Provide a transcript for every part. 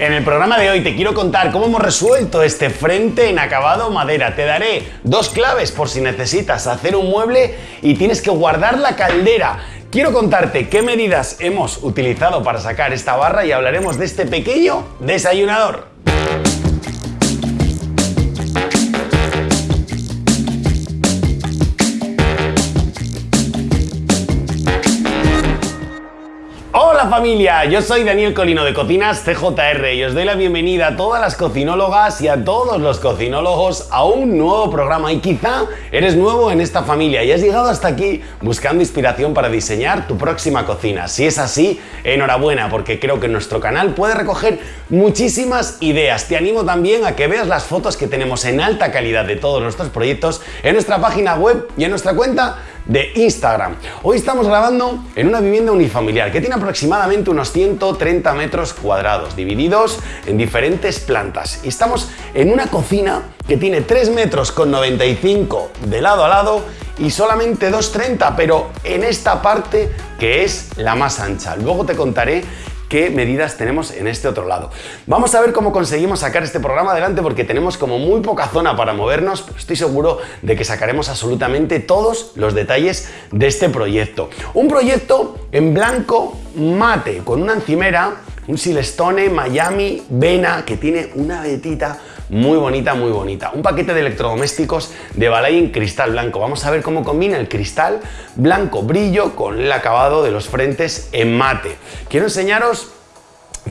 En el programa de hoy te quiero contar cómo hemos resuelto este frente en acabado madera. Te daré dos claves por si necesitas hacer un mueble y tienes que guardar la caldera. Quiero contarte qué medidas hemos utilizado para sacar esta barra y hablaremos de este pequeño desayunador. Hola familia, yo soy Daniel Colino de Cocinas CJR y os doy la bienvenida a todas las cocinólogas y a todos los cocinólogos a un nuevo programa y quizá eres nuevo en esta familia y has llegado hasta aquí buscando inspiración para diseñar tu próxima cocina. Si es así, enhorabuena porque creo que nuestro canal puede recoger muchísimas ideas. Te animo también a que veas las fotos que tenemos en alta calidad de todos nuestros proyectos en nuestra página web y en nuestra cuenta de Instagram. Hoy estamos grabando en una vivienda unifamiliar que tiene aproximadamente unos 130 metros cuadrados, divididos en diferentes plantas. Y estamos en una cocina que tiene 3 metros con 95 de lado a lado y solamente 2,30, pero en esta parte que es la más ancha. Luego te contaré qué medidas tenemos en este otro lado. Vamos a ver cómo conseguimos sacar este programa adelante porque tenemos como muy poca zona para movernos, estoy seguro de que sacaremos absolutamente todos los detalles de este proyecto. Un proyecto en blanco mate con una encimera, un Silestone Miami Vena que tiene una vetita muy bonita, muy bonita. Un paquete de electrodomésticos de Balay en cristal blanco. Vamos a ver cómo combina el cristal blanco brillo con el acabado de los frentes en mate. Quiero enseñaros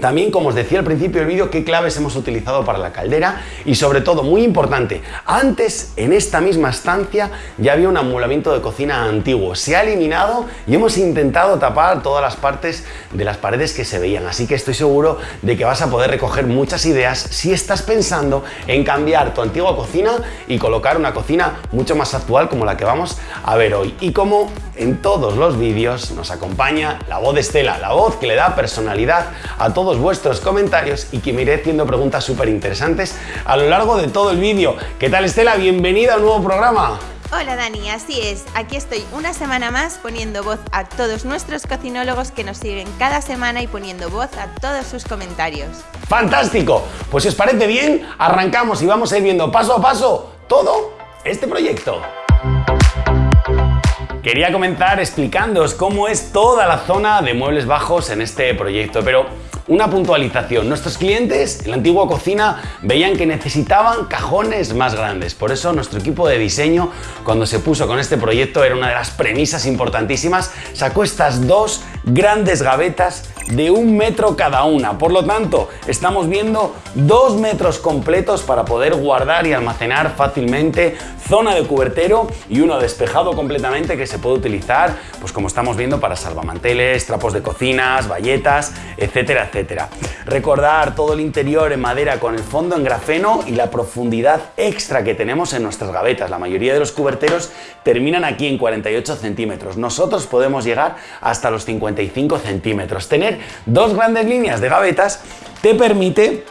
también, como os decía al principio del vídeo, qué claves hemos utilizado para la caldera y sobre todo, muy importante, antes en esta misma estancia ya había un amulamiento de cocina antiguo. Se ha eliminado y hemos intentado tapar todas las partes de las paredes que se veían. Así que estoy seguro de que vas a poder recoger muchas ideas si estás pensando en cambiar tu antigua cocina y colocar una cocina mucho más actual como la que vamos a ver hoy. Y como en todos los vídeos nos acompaña la voz de Estela, la voz que le da personalidad a todo todos vuestros comentarios y que me iré haciendo preguntas súper interesantes a lo largo de todo el vídeo. ¿Qué tal Estela? Bienvenida a un nuevo programa. Hola Dani, así es, aquí estoy una semana más poniendo voz a todos nuestros cocinólogos que nos siguen cada semana y poniendo voz a todos sus comentarios. ¡Fantástico! Pues si os parece bien, arrancamos y vamos a ir viendo paso a paso todo este proyecto. Quería comenzar explicándoos cómo es toda la zona de muebles bajos en este proyecto, pero una puntualización. Nuestros clientes en la antigua cocina veían que necesitaban cajones más grandes. Por eso nuestro equipo de diseño, cuando se puso con este proyecto, era una de las premisas importantísimas, sacó estas dos grandes gavetas de un metro cada una. Por lo tanto, estamos viendo dos metros completos para poder guardar y almacenar fácilmente zona de cubertero y uno despejado completamente que se puede utilizar, pues como estamos viendo, para salvamanteles, trapos de cocinas, bayetas, etcétera, etcétera. Recordar todo el interior en madera con el fondo en grafeno y la profundidad extra que tenemos en nuestras gavetas. La mayoría de los cuberteros terminan aquí en 48 centímetros. Nosotros podemos llegar hasta los 55 centímetros. Tener dos grandes líneas de gavetas te permite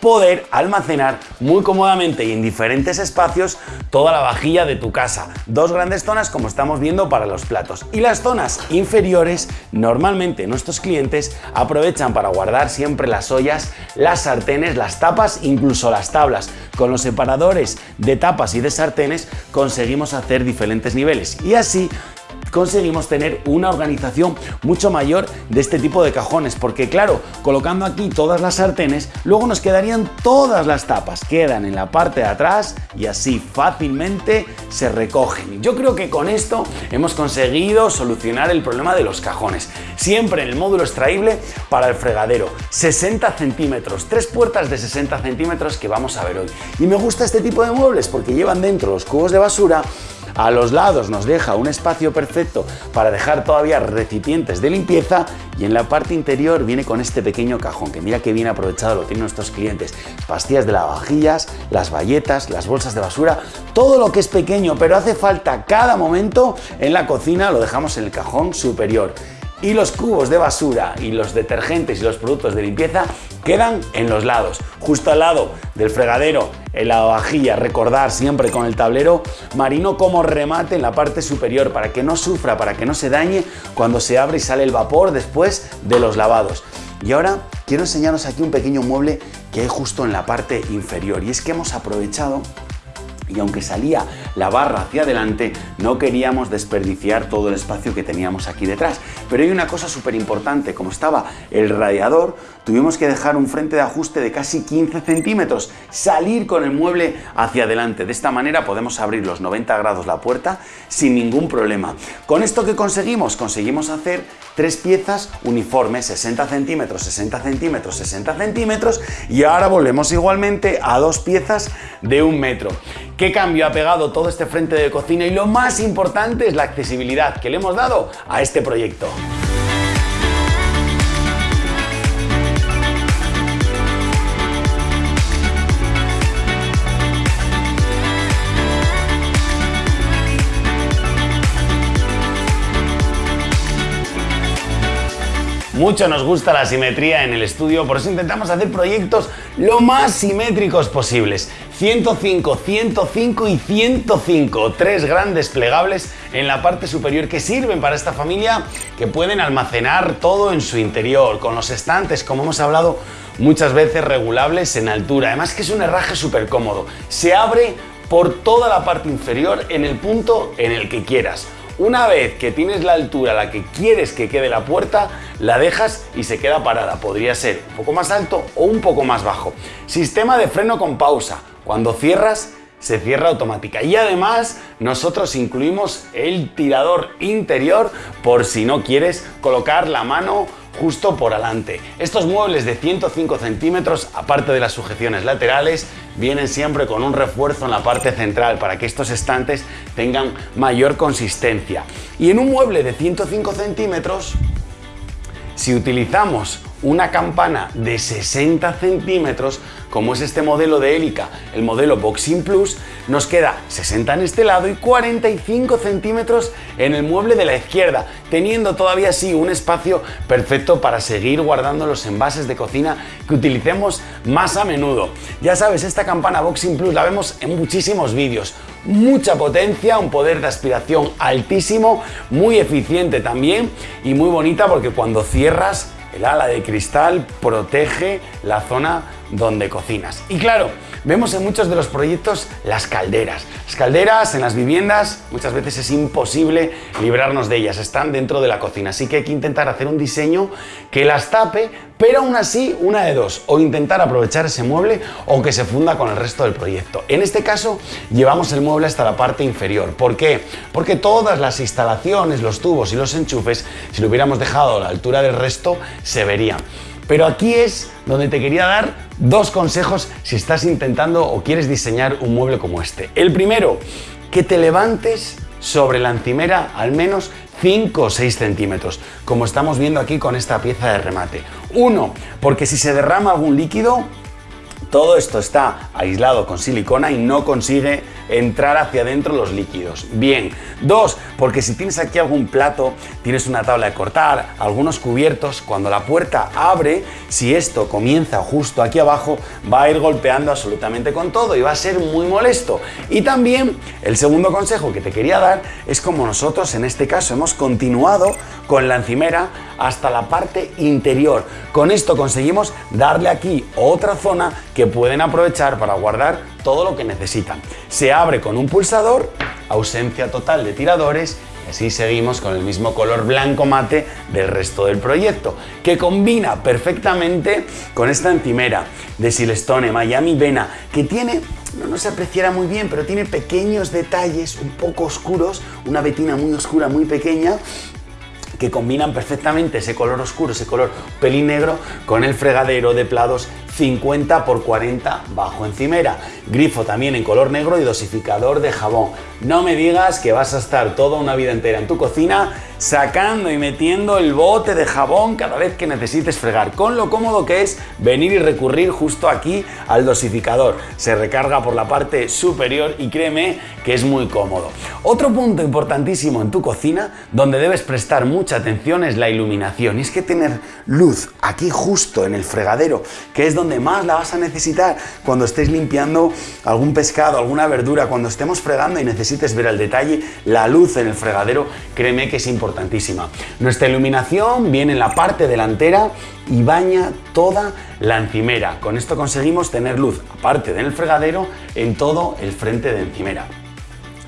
poder almacenar muy cómodamente y en diferentes espacios toda la vajilla de tu casa. Dos grandes zonas como estamos viendo para los platos. Y las zonas inferiores, normalmente nuestros clientes aprovechan para guardar siempre las ollas, las sartenes, las tapas, incluso las tablas. Con los separadores de tapas y de sartenes conseguimos hacer diferentes niveles y así conseguimos tener una organización mucho mayor de este tipo de cajones porque claro, colocando aquí todas las sartenes, luego nos quedarían todas las tapas, quedan en la parte de atrás y así fácilmente se recogen. Yo creo que con esto hemos conseguido solucionar el problema de los cajones. Siempre en el módulo extraíble para el fregadero, 60 centímetros, tres puertas de 60 centímetros que vamos a ver hoy. Y me gusta este tipo de muebles porque llevan dentro los cubos de basura a los lados nos deja un espacio perfecto para dejar todavía recipientes de limpieza y en la parte interior viene con este pequeño cajón que mira que bien aprovechado lo tienen nuestros clientes. Pastillas de lavavajillas, las bayetas, las bolsas de basura, todo lo que es pequeño pero hace falta cada momento en la cocina lo dejamos en el cajón superior y los cubos de basura y los detergentes y los productos de limpieza quedan en los lados. Justo al lado del fregadero, en la vajilla, recordar siempre con el tablero marino como remate en la parte superior para que no sufra, para que no se dañe cuando se abre y sale el vapor después de los lavados. Y ahora quiero enseñaros aquí un pequeño mueble que hay justo en la parte inferior y es que hemos aprovechado y aunque salía la barra hacia adelante, no queríamos desperdiciar todo el espacio que teníamos aquí detrás. Pero hay una cosa súper importante, como estaba el radiador, tuvimos que dejar un frente de ajuste de casi 15 centímetros, salir con el mueble hacia adelante. De esta manera podemos abrir los 90 grados la puerta sin ningún problema. ¿Con esto que conseguimos? Conseguimos hacer tres piezas uniformes, 60 centímetros, 60 centímetros, 60 centímetros y ahora volvemos igualmente a dos piezas de un metro. ¿Qué cambio ha pegado todo este frente de cocina? Y lo más importante es la accesibilidad que le hemos dado a este proyecto. Mucho nos gusta la simetría en el estudio, por eso intentamos hacer proyectos lo más simétricos posibles. 105, 105 y 105, tres grandes plegables en la parte superior que sirven para esta familia que pueden almacenar todo en su interior, con los estantes, como hemos hablado muchas veces, regulables en altura. Además que es un herraje súper cómodo. Se abre por toda la parte inferior en el punto en el que quieras. Una vez que tienes la altura a la que quieres que quede la puerta, la dejas y se queda parada. Podría ser un poco más alto o un poco más bajo. Sistema de freno con pausa. Cuando cierras, se cierra automática. Y además nosotros incluimos el tirador interior por si no quieres colocar la mano justo por adelante. Estos muebles de 105 centímetros, aparte de las sujeciones laterales, vienen siempre con un refuerzo en la parte central para que estos estantes tengan mayor consistencia. Y en un mueble de 105 centímetros, si utilizamos una campana de 60 centímetros, como es este modelo de hélica, el modelo Boxing Plus, nos queda 60 en este lado y 45 centímetros en el mueble de la izquierda, teniendo todavía así un espacio perfecto para seguir guardando los envases de cocina que utilicemos más a menudo. Ya sabes, esta campana Boxing Plus la vemos en muchísimos vídeos, mucha potencia, un poder de aspiración altísimo, muy eficiente también y muy bonita porque cuando cierras el ala de cristal protege la zona donde cocinas. Y claro, vemos en muchos de los proyectos las calderas. Las calderas en las viviendas muchas veces es imposible librarnos de ellas, están dentro de la cocina, así que hay que intentar hacer un diseño que las tape, pero aún así una de dos, o intentar aprovechar ese mueble o que se funda con el resto del proyecto. En este caso llevamos el mueble hasta la parte inferior. ¿Por qué? Porque todas las instalaciones, los tubos y los enchufes, si lo hubiéramos dejado a la altura del resto, se verían. Pero aquí es donde te quería dar dos consejos si estás intentando o quieres diseñar un mueble como este. El primero, que te levantes sobre la encimera al menos 5 o 6 centímetros, como estamos viendo aquí con esta pieza de remate. Uno, porque si se derrama algún líquido, todo esto está aislado con silicona y no consigue entrar hacia adentro los líquidos. Bien. Dos, porque si tienes aquí algún plato, tienes una tabla de cortar, algunos cubiertos, cuando la puerta abre, si esto comienza justo aquí abajo, va a ir golpeando absolutamente con todo y va a ser muy molesto. Y también el segundo consejo que te quería dar es como nosotros en este caso hemos continuado con la encimera hasta la parte interior. Con esto conseguimos darle aquí otra zona que pueden aprovechar para guardar todo lo que necesitan. Se abre con un pulsador, ausencia total de tiradores y así seguimos con el mismo color blanco mate del resto del proyecto, que combina perfectamente con esta encimera de Silestone Miami Vena, que tiene no, no, se apreciará muy bien, pero tiene pequeños detalles un poco oscuros, una vetina muy oscura, muy pequeña, que combinan perfectamente ese color oscuro, ese color pelín negro con el fregadero de plados 50 por 40 bajo encimera. Grifo también en color negro y dosificador de jabón. No me digas que vas a estar toda una vida entera en tu cocina sacando y metiendo el bote de jabón cada vez que necesites fregar, con lo cómodo que es venir y recurrir justo aquí al dosificador. Se recarga por la parte superior y créeme que es muy cómodo. Otro punto importantísimo en tu cocina donde debes prestar mucha atención es la iluminación. Y es que tener luz aquí justo en el fregadero, que es donde más la vas a necesitar cuando estés limpiando algún pescado, alguna verdura, cuando estemos fregando y necesites ver el detalle, la luz en el fregadero, créeme que es Nuestra iluminación viene en la parte delantera y baña toda la encimera. Con esto conseguimos tener luz, aparte del fregadero, en todo el frente de encimera.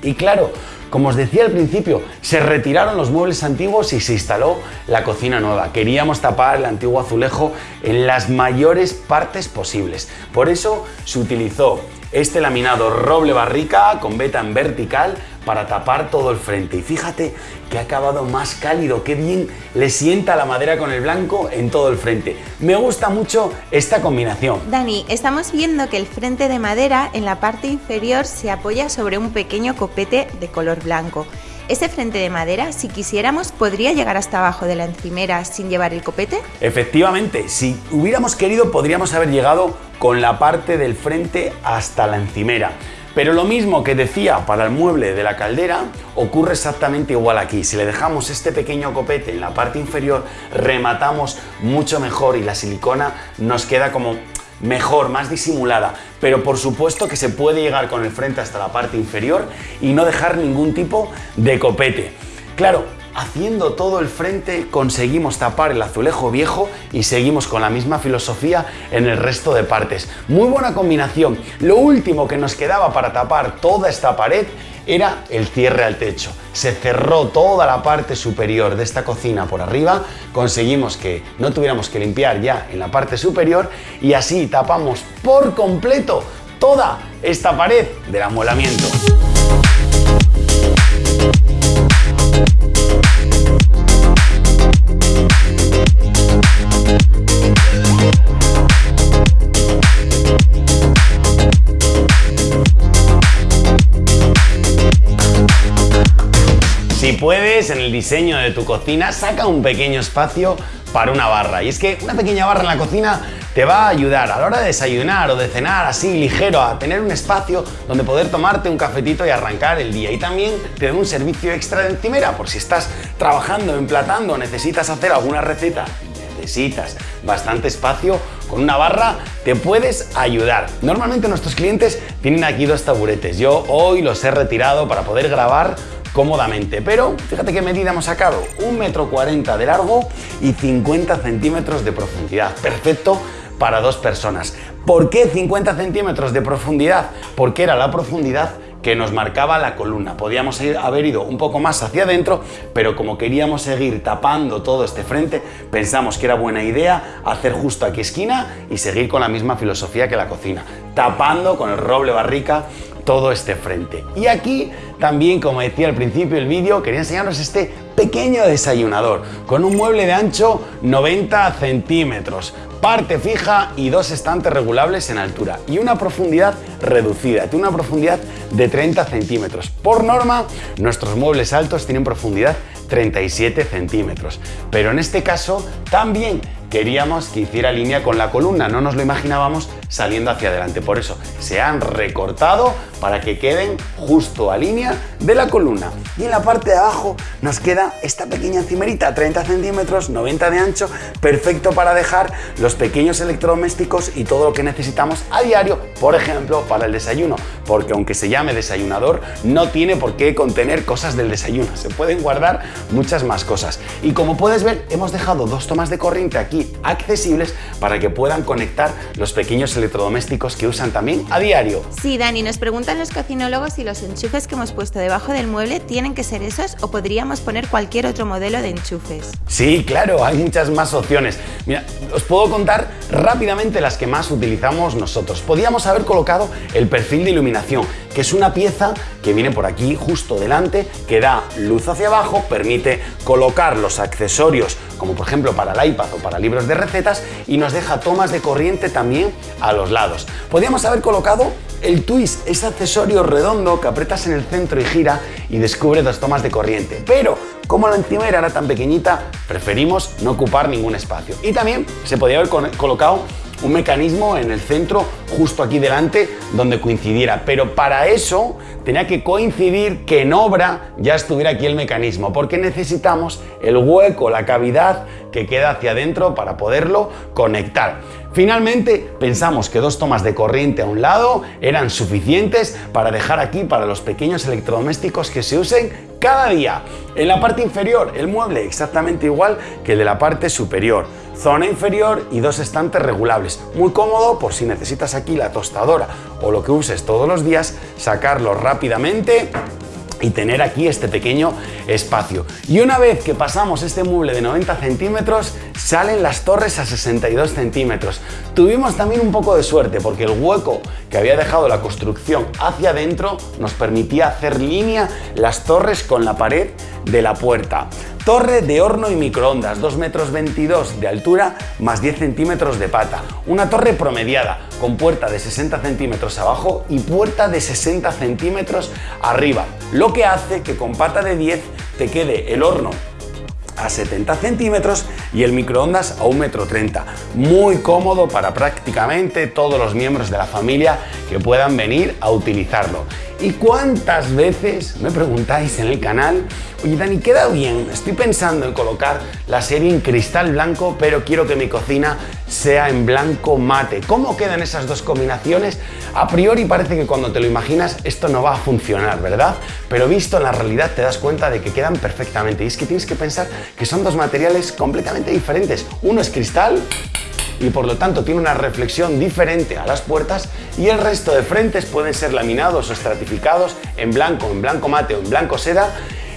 Y claro, como os decía al principio, se retiraron los muebles antiguos y se instaló la cocina nueva. Queríamos tapar el antiguo azulejo en las mayores partes posibles. Por eso se utilizó este laminado roble barrica con beta en vertical para tapar todo el frente. Y fíjate que ha acabado más cálido, qué bien le sienta la madera con el blanco en todo el frente. Me gusta mucho esta combinación. Dani, estamos viendo que el frente de madera en la parte inferior se apoya sobre un pequeño copete de color blanco. ¿Ese frente de madera, si quisiéramos, podría llegar hasta abajo de la encimera sin llevar el copete? Efectivamente, si hubiéramos querido podríamos haber llegado con la parte del frente hasta la encimera. Pero lo mismo que decía para el mueble de la caldera ocurre exactamente igual aquí. Si le dejamos este pequeño copete en la parte inferior, rematamos mucho mejor y la silicona nos queda como mejor, más disimulada. Pero por supuesto que se puede llegar con el frente hasta la parte inferior y no dejar ningún tipo de copete. Claro, haciendo todo el frente conseguimos tapar el azulejo viejo y seguimos con la misma filosofía en el resto de partes. Muy buena combinación. Lo último que nos quedaba para tapar toda esta pared era el cierre al techo. Se cerró toda la parte superior de esta cocina por arriba, conseguimos que no tuviéramos que limpiar ya en la parte superior y así tapamos por completo toda esta pared del amueblamiento. Si puedes, en el diseño de tu cocina, saca un pequeño espacio para una barra. Y es que una pequeña barra en la cocina te va a ayudar a la hora de desayunar o de cenar así ligero a tener un espacio donde poder tomarte un cafetito y arrancar el día. Y también te da un servicio extra de encimera por si estás trabajando, emplatando, necesitas hacer alguna receta necesitas bastante espacio, con una barra te puedes ayudar. Normalmente nuestros clientes tienen aquí dos taburetes. Yo hoy los he retirado para poder grabar cómodamente. Pero fíjate qué medida hemos sacado, un metro cuarenta de largo y 50 centímetros de profundidad. Perfecto para dos personas. ¿Por qué 50 centímetros de profundidad? Porque era la profundidad que nos marcaba la columna. Podíamos haber ido un poco más hacia adentro, pero como queríamos seguir tapando todo este frente, pensamos que era buena idea hacer justo aquí esquina y seguir con la misma filosofía que la cocina, tapando con el roble barrica todo este frente. Y aquí también, como decía al principio del vídeo, quería enseñaros este pequeño desayunador con un mueble de ancho 90 centímetros, parte fija y dos estantes regulables en altura y una profundidad reducida, tiene una profundidad de 30 centímetros. Por norma, nuestros muebles altos tienen profundidad 37 centímetros, pero en este caso también queríamos que hiciera línea con la columna, no nos lo imaginábamos saliendo hacia adelante. Por eso se han recortado para que queden justo a línea de la columna. Y en la parte de abajo nos queda esta pequeña encimerita, 30 centímetros, 90 de ancho, perfecto para dejar los pequeños electrodomésticos y todo lo que necesitamos a diario, por ejemplo, para el desayuno. Porque aunque se llame desayunador, no tiene por qué contener cosas del desayuno. Se pueden guardar muchas más cosas. Y como puedes ver, hemos dejado dos tomas de corriente aquí accesibles para que puedan conectar los pequeños electrodomésticos que usan también a diario. Sí, Dani, nos los cocinólogos si los enchufes que hemos puesto debajo del mueble tienen que ser esos o podríamos poner cualquier otro modelo de enchufes. Sí, claro, hay muchas más opciones. Mira, os puedo contar rápidamente las que más utilizamos nosotros. Podríamos haber colocado el perfil de iluminación, que es una pieza que viene por aquí justo delante, que da luz hacia abajo, permite colocar los accesorios como por ejemplo para el iPad o para libros de recetas y nos deja tomas de corriente también a los lados. Podríamos haber colocado el twist, ese accesorio redondo que apretas en el centro y gira y descubre dos tomas de corriente, pero como la encimera era tan pequeñita, preferimos no ocupar ningún espacio. Y también se podría haber colocado un mecanismo en el centro, justo aquí delante, donde coincidiera. Pero para eso tenía que coincidir que en obra ya estuviera aquí el mecanismo, porque necesitamos el hueco, la cavidad que queda hacia adentro para poderlo conectar. Finalmente, pensamos que dos tomas de corriente a un lado eran suficientes para dejar aquí para los pequeños electrodomésticos que se usen cada día. En la parte inferior, el mueble exactamente igual que el de la parte superior. Zona inferior y dos estantes regulables. Muy cómodo por si necesitas aquí la tostadora o lo que uses todos los días, sacarlo rápidamente y tener aquí este pequeño espacio. Y una vez que pasamos este mueble de 90 centímetros, salen las torres a 62 centímetros. Tuvimos también un poco de suerte porque el hueco que había dejado la construcción hacia adentro nos permitía hacer línea las torres con la pared de la puerta. Torre de horno y microondas, 2 metros 22 de altura más 10 centímetros de pata. Una torre promediada con puerta de 60 centímetros abajo y puerta de 60 centímetros arriba. Lo que hace que con pata de 10 te quede el horno a 70 centímetros y el microondas a 1,30 metro. Muy cómodo para prácticamente todos los miembros de la familia que puedan venir a utilizarlo. ¿Y cuántas veces me preguntáis en el canal, oye Dani, queda bien, estoy pensando en colocar la serie en cristal blanco, pero quiero que mi cocina sea en blanco mate. ¿Cómo quedan esas dos combinaciones? A priori parece que cuando te lo imaginas esto no va a funcionar, ¿verdad? Pero visto en la realidad te das cuenta de que quedan perfectamente. Y es que tienes que pensar que son dos materiales completamente diferentes. Uno es cristal y por lo tanto tiene una reflexión diferente a las puertas y el resto de frentes pueden ser laminados o estratificados en blanco, en blanco mate o en blanco seda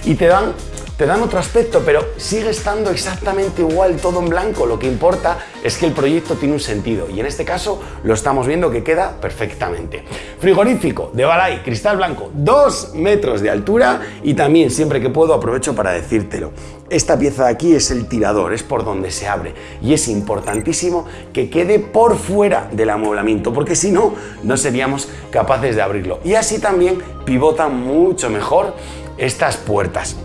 y te dan te dan otro aspecto, pero sigue estando exactamente igual todo en blanco. Lo que importa es que el proyecto tiene un sentido y en este caso lo estamos viendo que queda perfectamente. Frigorífico de Balay, cristal blanco, 2 metros de altura y también siempre que puedo aprovecho para decírtelo. Esta pieza de aquí es el tirador, es por donde se abre y es importantísimo que quede por fuera del amueblamiento porque si no, no seríamos capaces de abrirlo. Y así también pivota mucho mejor estas puertas.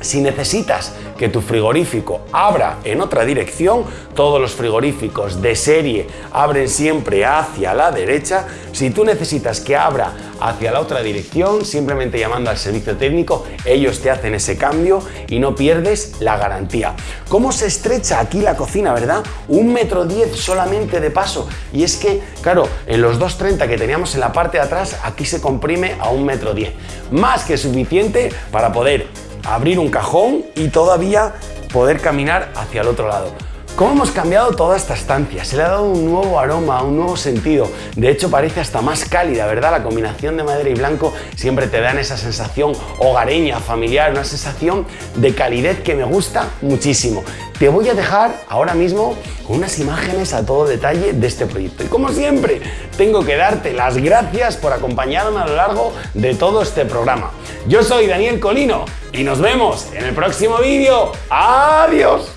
Si necesitas que tu frigorífico abra en otra dirección, todos los frigoríficos de serie abren siempre hacia la derecha. Si tú necesitas que abra hacia la otra dirección, simplemente llamando al servicio técnico, ellos te hacen ese cambio y no pierdes la garantía. ¿Cómo se estrecha aquí la cocina, verdad? Un metro diez solamente de paso. Y es que, claro, en los 2.30 que teníamos en la parte de atrás, aquí se comprime a un metro diez. Más que suficiente para poder abrir un cajón y todavía poder caminar hacia el otro lado. ¿Cómo hemos cambiado toda esta estancia? Se le ha dado un nuevo aroma, un nuevo sentido. De hecho, parece hasta más cálida, ¿verdad? La combinación de madera y blanco siempre te dan esa sensación hogareña, familiar, una sensación de calidez que me gusta muchísimo. Te voy a dejar ahora mismo unas imágenes a todo detalle de este proyecto. Y como siempre, tengo que darte las gracias por acompañarme a lo largo de todo este programa. Yo soy Daniel Colino y nos vemos en el próximo vídeo. ¡Adiós!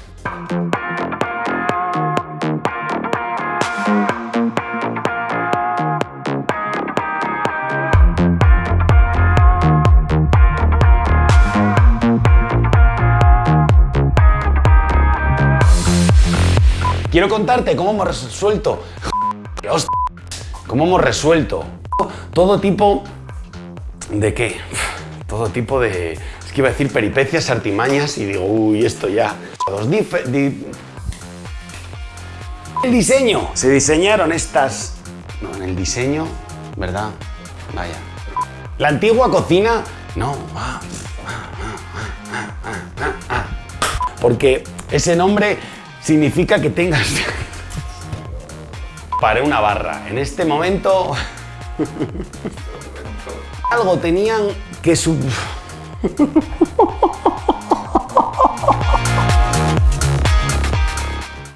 Quiero contarte cómo hemos resuelto... ¿Cómo hemos resuelto todo tipo de qué? Todo tipo de... Es que iba a decir peripecias, artimañas y digo, uy, esto ya... El diseño. Se diseñaron estas... No, en el diseño, ¿verdad? Vaya. La antigua cocina... No. Porque ese nombre significa que tengas... para una barra. En este momento... Algo tenían que sub... ハハハハ!